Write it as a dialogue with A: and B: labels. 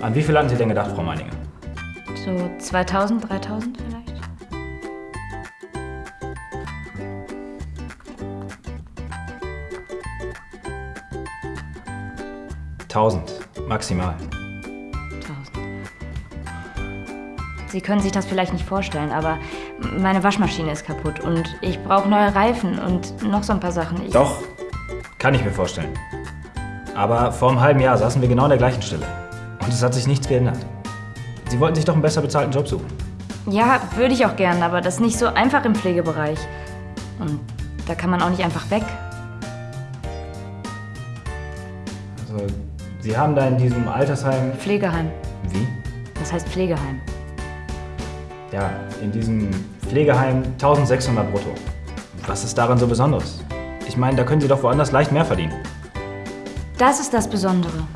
A: An wie viel hatten Sie denn gedacht, Frau Meininger?
B: So 2000, 3000 vielleicht?
A: Tausend, maximal.
B: 1000. Sie können sich das vielleicht nicht vorstellen, aber meine Waschmaschine ist kaputt und ich brauche neue Reifen und noch so ein paar Sachen. Ich,
A: Doch, kann ich mir vorstellen. Aber vor einem halben Jahr saßen wir genau an der gleichen Stelle. Und es hat sich nichts geändert. Sie wollten sich doch einen besser bezahlten Job suchen.
B: Ja, würde ich auch gern, aber das ist nicht so einfach im Pflegebereich. Und da kann man auch nicht einfach weg.
A: Also, Sie haben da in diesem Altersheim.
B: Pflegeheim.
A: Wie?
B: Das heißt Pflegeheim.
A: Ja, in diesem Pflegeheim 1600 brutto. Was ist daran so Besonderes? Ich meine, da können Sie doch woanders leicht mehr verdienen.
B: Das ist das Besondere.